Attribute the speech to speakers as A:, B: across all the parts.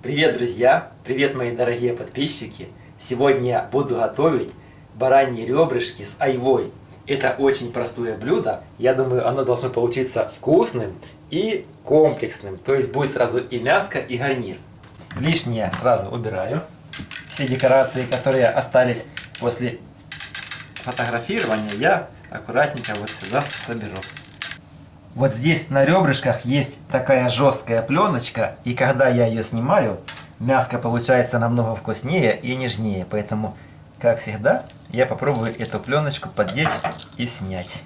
A: Привет, друзья! Привет, мои дорогие подписчики! Сегодня я буду готовить бараньи ребрышки с айвой. Это очень простое блюдо. Я думаю, оно должно получиться вкусным и комплексным. То есть будет сразу и мяско, и гарнир. Лишнее сразу убираю. Все декорации, которые остались после фотографирования, я аккуратненько вот сюда соберу. Вот здесь на ребрышках есть такая жесткая пленочка, и когда я ее снимаю, мяско получается намного вкуснее и нежнее. Поэтому, как всегда, я попробую эту пленочку поддеть и снять.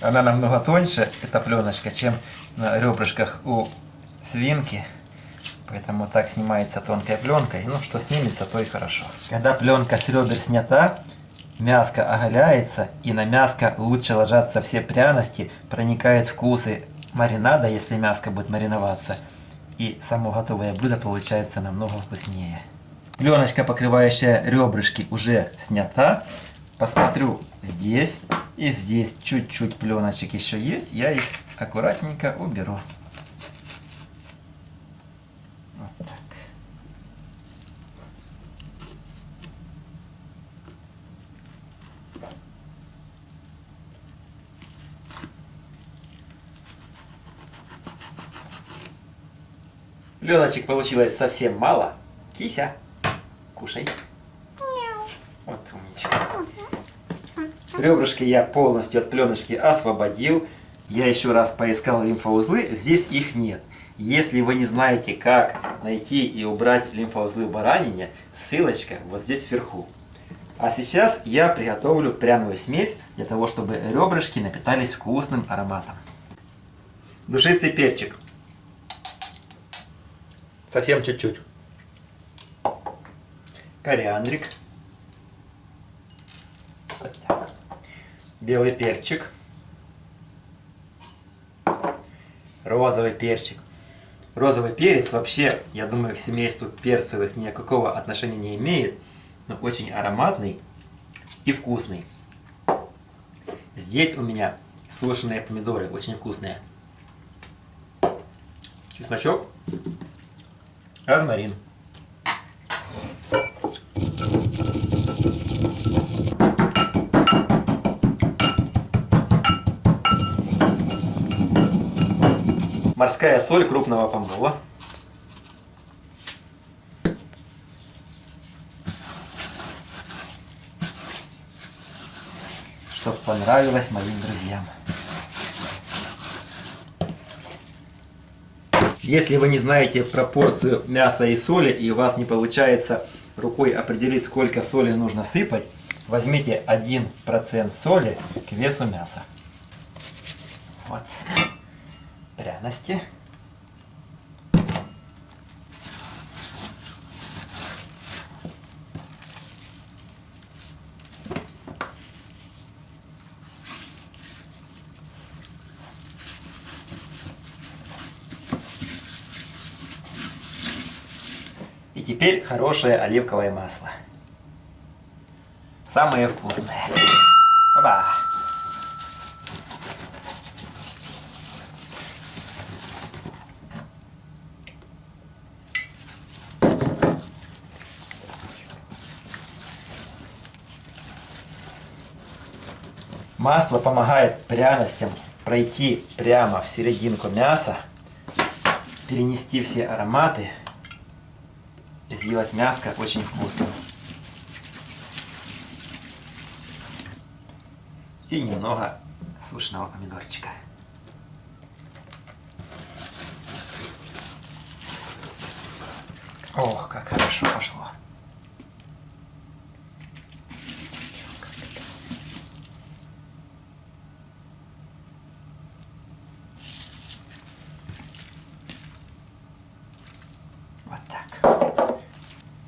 A: Она намного тоньше, эта пленочка, чем на ребрышках у свинки. Поэтому так снимается тонкой пленкой. Ну, что снимется, то и хорошо. Когда пленка с ребер снята, мяско оголяется, и на мяско лучше ложатся все пряности, проникают вкусы маринада, если мяско будет мариноваться. И само готовое блюдо получается намного вкуснее. Пленочка, покрывающая ребрышки, уже снята. Посмотрю здесь и здесь чуть-чуть пленочек еще есть. Я их аккуратненько уберу. Пленочек получилось совсем мало. Кися, кушай. Вот умничка. Ребрышки я полностью от пленочки освободил. Я еще раз поискал лимфоузлы, здесь их нет. Если вы не знаете, как найти и убрать лимфоузлы в баранине, ссылочка вот здесь вверху. А сейчас я приготовлю пряную смесь для того, чтобы ребрышки напитались вкусным ароматом. Душистый перчик. Совсем чуть-чуть. Кориандрик. Вот. Белый перчик. Розовый перчик. Розовый перец вообще, я думаю, к семейству перцевых никакого отношения не имеет, но очень ароматный и вкусный. Здесь у меня сушеные помидоры, очень вкусные. Чесночок розмарин. Морская соль крупного помола. Чтоб понравилось моим друзьям. Если вы не знаете пропорцию мяса и соли, и у вас не получается рукой определить, сколько соли нужно сыпать, возьмите 1% соли к весу мяса. Вот. Пряности. Теперь хорошее оливковое масло. Самое вкусное. Оба! Масло помогает пряностям пройти прямо в серединку мяса, перенести все ароматы сделать мяско очень вкусным. И немного сушеного помидорчика. Ох, как хорошо пошло.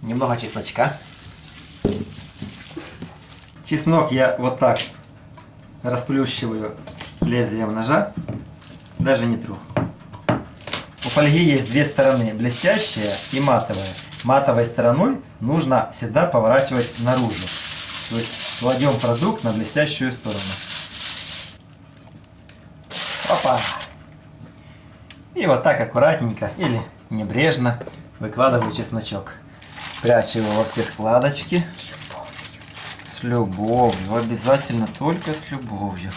A: Немного чесночка. Чеснок я вот так расплющиваю лезвием ножа, даже не тру. У фольги есть две стороны, блестящая и матовая. Матовой стороной нужно всегда поворачивать наружу. То есть кладем продукт на блестящую сторону. Опа! И вот так аккуратненько или небрежно выкладываю чесночок. Прячу его во все складочки. С любовью. Обязательно только с любовью.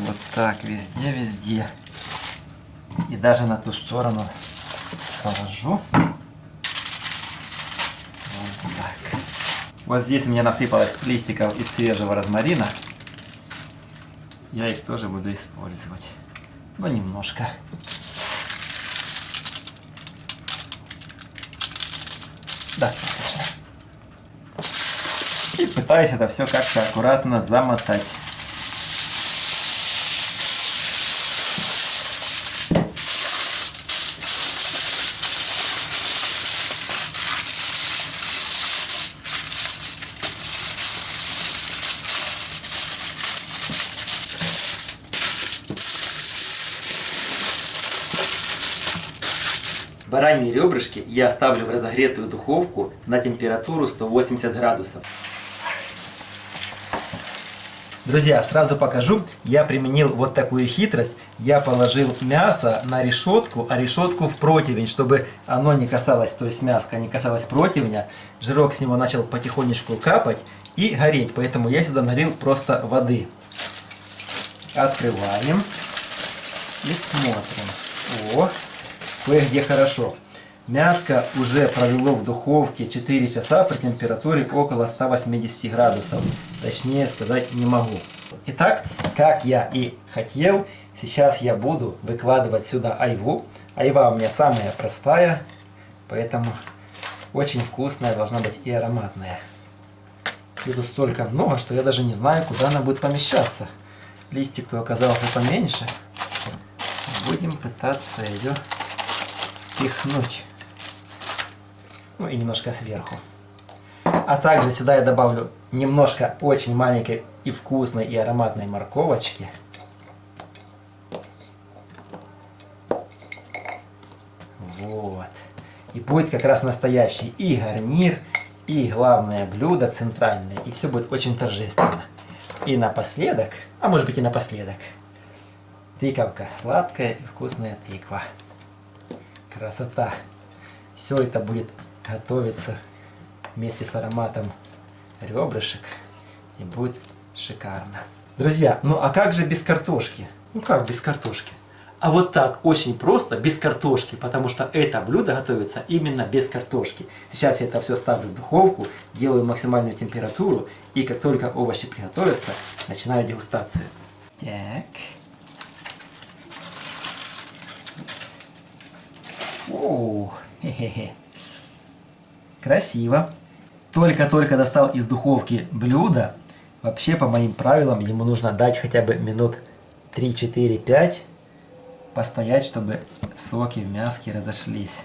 A: Вот так, везде, везде. И даже на ту сторону положу. Вот так. Вот здесь у меня насыпалось листиков из свежего розмарина. Я их тоже буду использовать. Но немножко. Достаточно. И пытаюсь это все как-то аккуратно замотать. Бараньи ребрышки я ставлю в разогретую духовку на температуру 180 градусов. Друзья, сразу покажу. Я применил вот такую хитрость. Я положил мясо на решетку, а решетку в противень, чтобы оно не касалось, то есть мяско не касалось противня. Жирок с него начал потихонечку капать и гореть. Поэтому я сюда налил просто воды. Открываем и смотрим. О, кое-где хорошо. Мяско уже провело в духовке 4 часа при температуре около 180 градусов. Точнее сказать не могу. Итак, как я и хотел, сейчас я буду выкладывать сюда айву. Айва у меня самая простая, поэтому очень вкусная, должна быть и ароматная. Тут столько много, что я даже не знаю, куда она будет помещаться. Листик-то оказался поменьше. Будем пытаться ее пихнуть. Ну и немножко сверху. А также сюда я добавлю немножко очень маленькой и вкусной и ароматной морковочки. Вот. И будет как раз настоящий и гарнир, и главное блюдо центральное. И все будет очень торжественно. И напоследок, а может быть и напоследок, тыковка. Сладкая и вкусная тыква. Красота. Все это будет готовиться вместе с ароматом ребрышек. И будет шикарно. Друзья, ну а как же без картошки? Ну как без картошки? А вот так, очень просто, без картошки, потому что это блюдо готовится именно без картошки. Сейчас я это все ставлю в духовку, делаю максимальную температуру, и как только овощи приготовятся, начинаю дегустацию. Так. О, хе-хе-хе. Красиво. Только-только достал из духовки блюдо. Вообще, по моим правилам, ему нужно дать хотя бы минут 3-4-5 постоять, чтобы соки в мяске разошлись.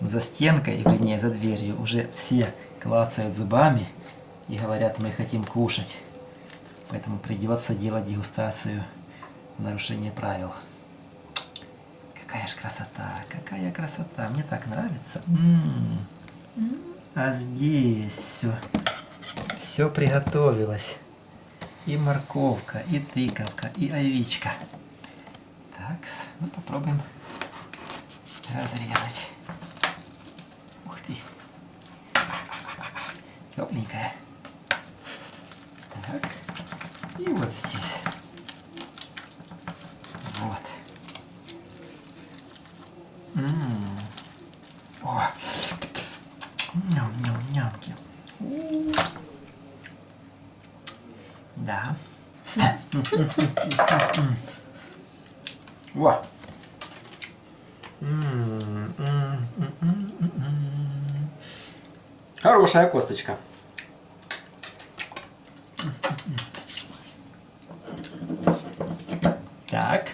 A: За стенкой, вернее за дверью, уже все клацают зубами и говорят, мы хотим кушать. Поэтому придется делать дегустацию в нарушение правил. Какая же красота, какая красота. Мне так нравится. М -м -м. А здесь все, все приготовилось. И морковка, и тыковка, и овечка. Так, ну попробуем разрезать. Ух ты. Тепленькая. Так. И вот здесь. Вот. Ммм. О. Ням-ням-нямки. Да. Во. Хорошая косточка. Так.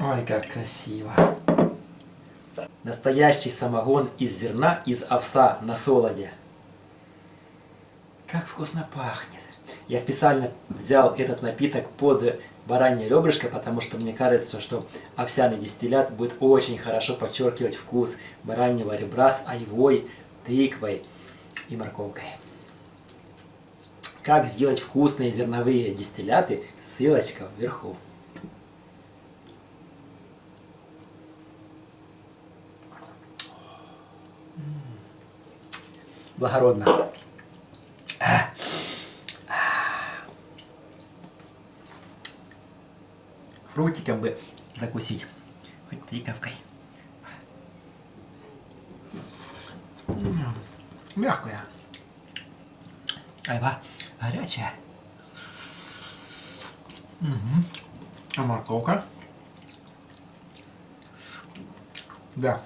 A: Ой, как красиво. Настоящий самогон из зерна, из овса на солоде. Как вкусно пахнет. Я специально взял этот напиток под баранье ребрышко, потому что мне кажется, что овсяный дистиллят будет очень хорошо подчеркивать вкус бараньего ребра с айвой, тыквой и морковкой. как сделать вкусные зерновые дистилляты, ссылочка вверху. Благородно. Фрутиком бы закусить. Хоть тыковкой. Мягкая. Айва горячая. Угу. А морковка? Да.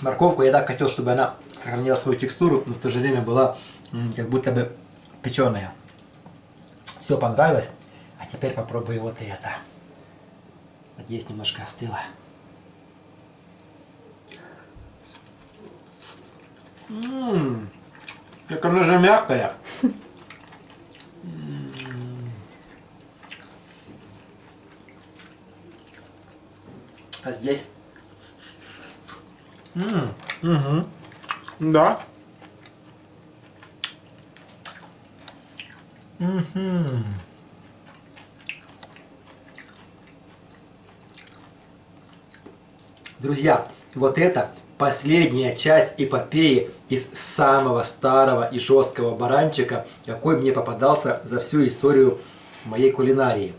A: Морковку я так хотел, чтобы она сохранила свою текстуру, но в то же время была как будто бы печеная. Все понравилось. А теперь попробую вот это. Надеюсь, немножко остыло. Ммм, как она же мягкая. А здесь? -м угу. Да. Угу. Друзья, вот это последняя часть эпопеи из самого старого и жесткого баранчика, какой мне попадался за всю историю моей кулинарии.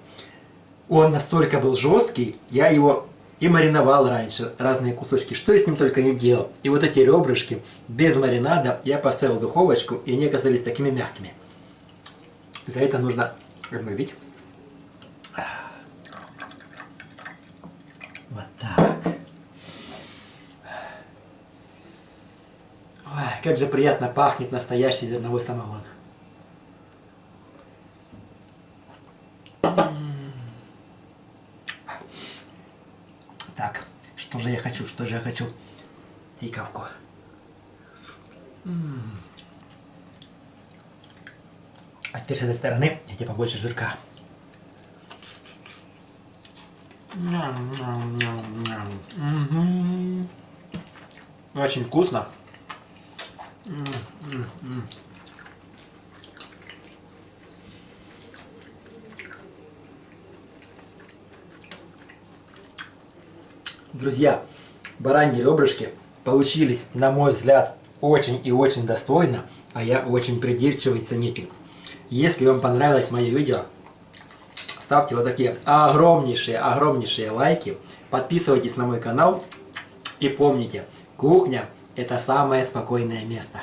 A: Он настолько был жесткий, я его и мариновал раньше разные кусочки, что я с ним только не делал. И вот эти ребрышки без маринада я поставил в духовочку, и они оказались такими мягкими. За это нужно обновить. Вот так. Ой, как же приятно пахнет настоящий зерновой самогон. Так, что же я хочу, что же я хочу? Тиковку. А теперь с этой стороны, где побольше жирка. Очень вкусно. Друзья, бараньи ребрышки получились, на мой взгляд, очень и очень достойно, а я очень придирчивый ценитель. Если вам понравилось мое видео, ставьте вот такие огромнейшие, огромнейшие лайки, подписывайтесь на мой канал и помните, кухня это самое спокойное место.